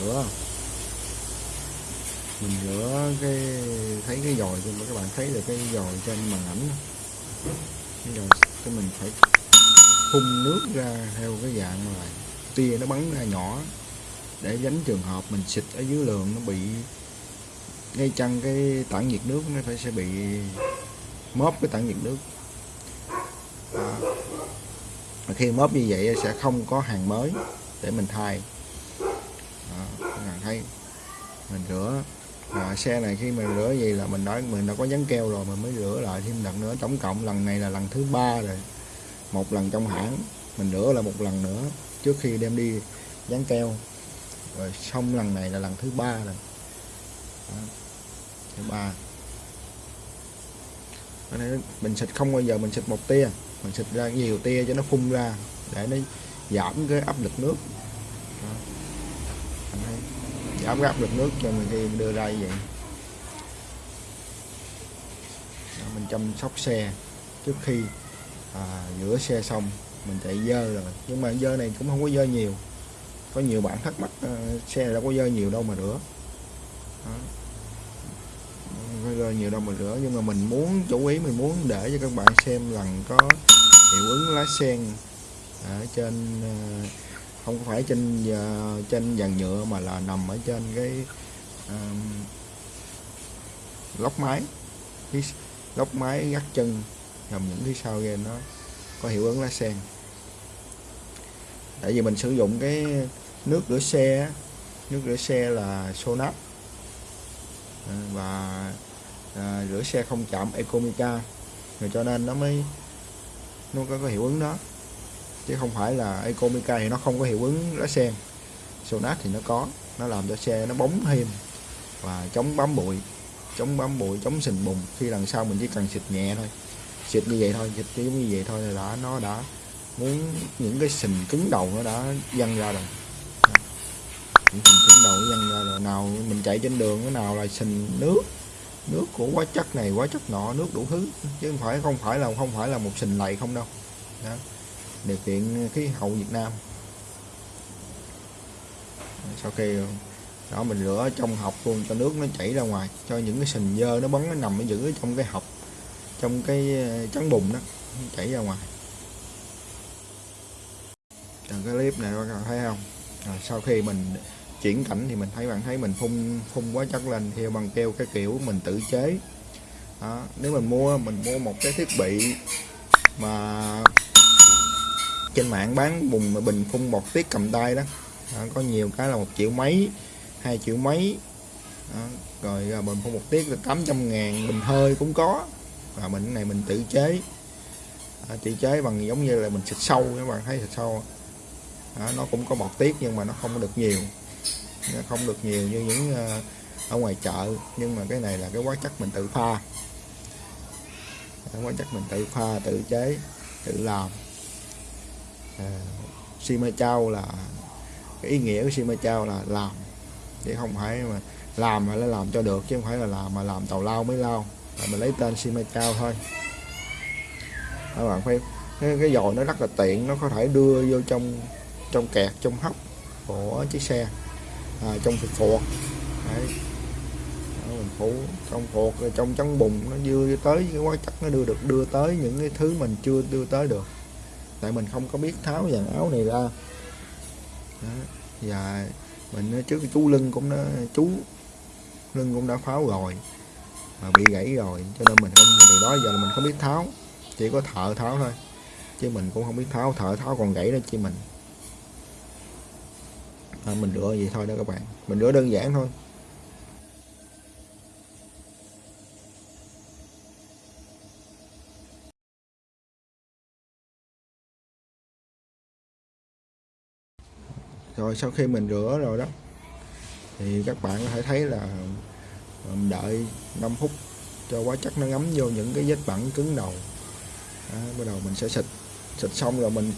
rửa. Mình rửa cái thấy cái dồi thì các bạn thấy được cái dòi trên màn ảnh. Cái dồi cái mình phải phun nước ra theo cái dạng mà tia nó bắn ra nhỏ để tránh trường hợp mình xịt ở dưới lường nó bị ngay chăng cái tản nhiệt nước nó phải sẽ bị móp cái tản nhiệt nước. À, khi móp như vậy sẽ không có hàng mới để mình thay các bạn thấy. Mình rửa. À, xe này khi mình rửa gì là mình nói mình đã có dán keo rồi mình mới rửa lại thêm lần nữa. Tổng cộng lần này là lần thứ ba rồi. Một lần trong hãng. Mình rửa là một lần nữa trước khi đem đi dán keo. Rồi xong lần này là lần thứ ba rồi. Đó. thứ ba. Mình xịt không bao giờ mình xịt một tia. Mình xịt ra nhiều tia cho nó phun ra để nó giảm cái áp lực nước. Đó. Anh thấy được nước cho mình khi đưa ra như vậy. Đó, mình chăm sóc xe. Trước khi à, rửa xe xong mình chạy dơ rồi. Nhưng mà dơ này cũng không có dơ nhiều. Có nhiều bạn thắc mắc à, xe này đâu có dơ nhiều đâu mà rửa. Đó. Không có dơ nhiều đâu mà rửa. Nhưng mà mình muốn chủ ý mình muốn để cho các bạn xem lần có hiệu ứng lá sen ở à, trên à, không phải trên ờ, trên dàn nhựa mà là nằm ở trên cái um, lóc máy cái lóc máy gắt chân nằm những cái sau game nó có hiệu ứng lá sen. Tại vì mình sử dụng cái nước rửa xe nước rửa xe là Sonat. Ờ, và à, rửa xe không chạm Ecomica. Rồi cho nên nó mới nó có có hiệu ứng đó chứ không phải là Ecomica thì nó không có hiệu ứng lá sen Sonat thì nó có, nó làm cho xe nó bóng thêm và chống bám bụi, chống bám bụi, chống sình bùn khi lần sau mình chỉ cần xịt nhẹ thôi, xịt như vậy thôi, xịt như vậy thôi là đã, nó đã muốn những cái sình cứng đầu nó đã văng ra rồi. Những sình cứng đầu nó văng ra rồi. Nào mình chạy trên đường, cái nào là sình nước nước của hóa chất này, hóa chất nọ, nước đủ thứ. Chứ không phải không phải là, không phải là một sình lầy không đâu. Đó điều kiện khí hậu Việt Nam. Sau khi đó mình rửa trong hộp luôn cho nước nó chảy ra ngoài, cho những cái sình dơ nó bắn, nó nằm ở giữ trong cái hộp, trong cái ờ, trắng bùn đó, chảy ra ngoài. Rồi cái clip này các bạn thấy không? Rồi sau khi mình chuyển cảnh thì mình thấy bạn thấy mình phun phun quá chất lên, theo bằng keo cái kiểu mình tự chế. Đó. nếu mình mua mình mua một cái thiết bị mà trên mạng bán bùng bình phun bọt tiết cầm tay đó. đó có nhiều cái là một triệu mấy hai triệu mấy. Đó. rồi à, bình phun bọt tiết là 800 ngàn bình hơi cũng có. Và mình này mình tự chế. À, tự chế bằng giống như là mình xịt sâu các bạn thấy xịt sâu à, nó cũng có bọt tiết nhưng mà nó không được nhiều. Nó không được nhiều như những uh, ở ngoài chợ. Nhưng mà cái này là cái hóa chất mình tự pha. Cái hóa chất mình tự pha tự chế tự làm. Ờ, Sima Chao là cái ý nghĩa của Sima Chao là làm. Chứ không phải mà làm mà nó làm cho được chứ không phải là làm mà làm tàu lao mới lao. Là mình lấy tên Sima Chao thôi. Các bạn phải cái, cái giò nó rất là tiện nó có thể đưa vô trong trong kẹt trong hốc của chiếc xe à, trong phục phuộc Đấy. Mình phủ trong phục trong trắng bùn nó đưa tới cái hóa chất nó đưa được đưa tới những cái thứ mình chưa đưa tới được tại mình không có biết tháo dàn áo này ra. Đó. và mình trước chú lưng cũng đã chú lưng cũng đã pháo rồi mà bị gãy rồi cho nên mình không từ đó giờ là mình không biết tháo chỉ có thợ tháo thôi. Chứ mình cũng không biết tháo thợ tháo còn gãy đó chứ mình. À, mình rửa vậy thôi đó các bạn. Mình rửa đơn giản thôi. Rồi sau khi mình rửa rồi đó thì các bạn có thể thấy là mình đợi 5 phút cho hóa chất nó ngấm vô những cái vết bẩn cứng đầu. Đó, bắt đầu mình sẽ xịt xịt xong rồi mình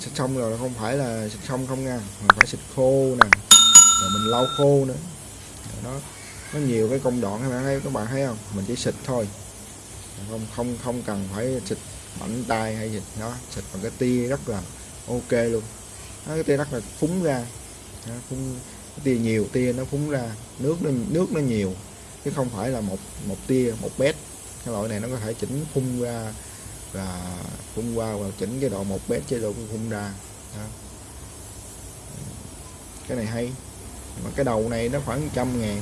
xịt xong rồi không phải là xịt xong không nha mình phải xịt khô nè rồi mình lau khô nữa. Đó nó nhiều cái công đoạn các bạn thấy các bạn thấy không? Mình chỉ xịt thôi. Không không không cần phải xịt mạnh tay hay gì đó xịt bằng cái tia rất là ok luôn cái tia đất là phúng ra. Đó, phúng tia nhiều tia nó phúng ra. Nước nó nước nó nhiều chứ không phải là một một tia một bét. Cái loại này nó có thể chỉnh phun ra và phun qua và chỉnh cái độ một bét chế độ phun ra. Đó. cái này hay. Mà cái đầu này nó khoảng trăm ngàn.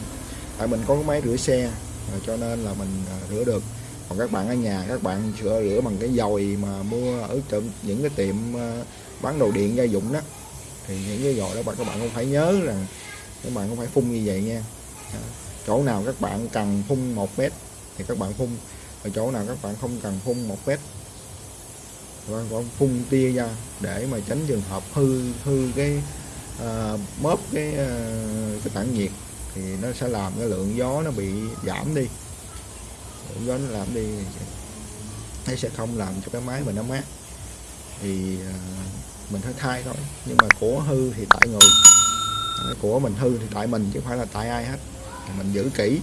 Tại mình có cái máy rửa xe à, cho nên là mình à, rửa được. Còn các bạn ở nhà các bạn sửa rửa bằng cái dòi mà mua ở tiệm những cái tiệm à, bán đồ điện gia dụng đó. Thì những cái gọi đó các bạn cũng phải nhớ là các bạn cũng phải phun như vậy nha. À, chỗ nào các bạn cần phun một mét thì các bạn phun ở chỗ nào các bạn không cần phun một mét các bạn phun tia ra để mà tránh trường hợp hư hư cái à, móp cái à, cái tản nhiệt thì nó sẽ làm cái lượng gió nó bị giảm đi. Lượng gió nó làm đi nó sẽ không làm cho cái máy mình nó mát. Thì à, mình phải thay thôi. Nhưng mà của hư thì tại người. Của mình hư thì tại mình chứ không phải là tại ai hết. Mình giữ kỹ.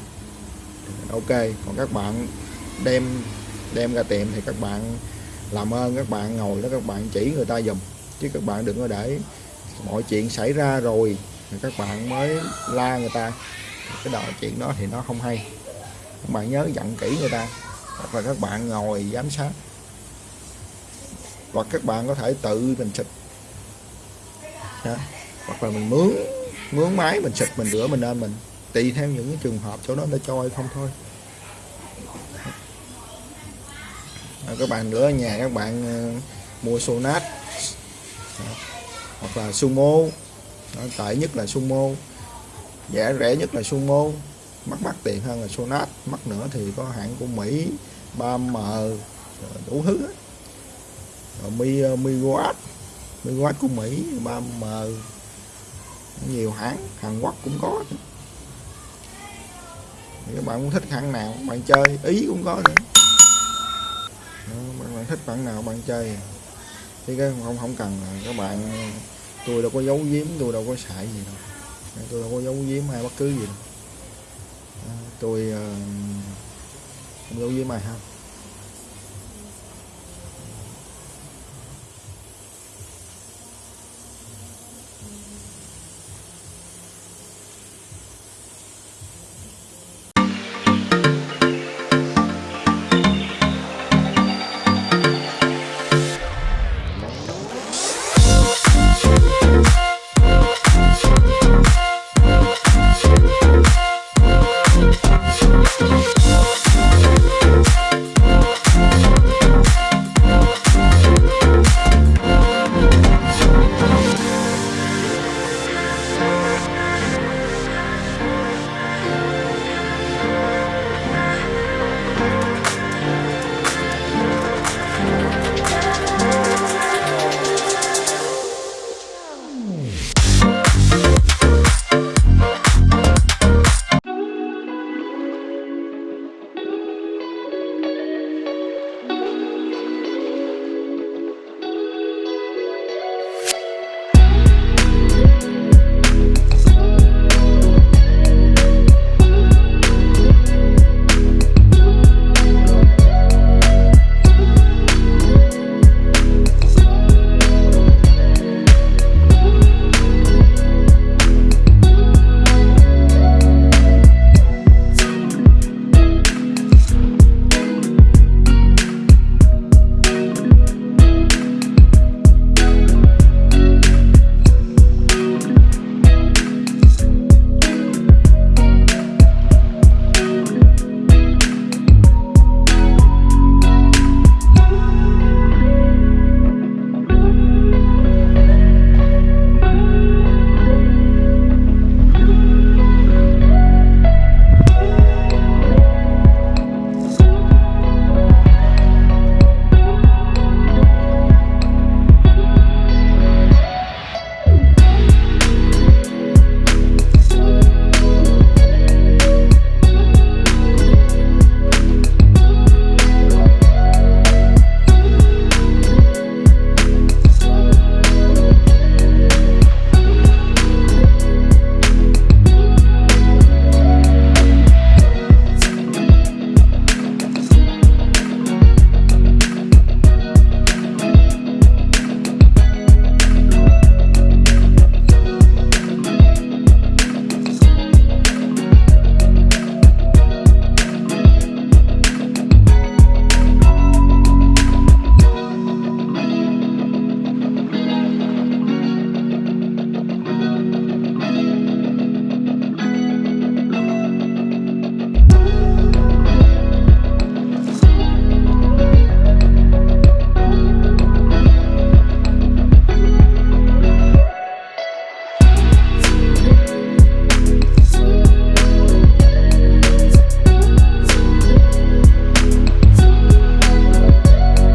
Ok, còn các bạn đem đem ra tiệm thì các bạn làm ơn, các bạn ngồi đó, các bạn chỉ người ta dùm chứ các bạn đừng có để mọi chuyện xảy ra rồi thì các bạn mới la người ta. Cái đó chuyện đó thì nó không hay. Các bạn nhớ dặn kỹ người ta. Hoặc là các bạn ngồi giám sát. Hoặc các bạn có thể tự mình xịt đó. hoặc là mình mướn mướn máy mình xịt mình rửa mình lên mình tùy theo những cái trường hợp chỗ đó nó cho hay không thôi. À, các bạn rửa ở nhà các bạn uh, mua sonat hoặc là sumo đó, tệ nhất là sumo rẻ rẻ nhất là sumo. Mắc mắc tiền hơn là sonat mắc nữa thì có hãng của mỹ 3m ờ, đủ thứ mi rồi mi ờ, miwatt miwatt của mỹ 3m nhiều hãng Hàn Quốc cũng có thì các bạn muốn thích hãng nào bạn chơi ý cũng có nữa. Bạn, bạn thích bạn nào bạn chơi. Thì cái không không cần các bạn tôi đâu có giấu giếm tôi đâu có xài gì đâu. Tôi đâu có giấu giếm hay bất cứ gì đâu. Tôi uh, không giấu giếm ai ha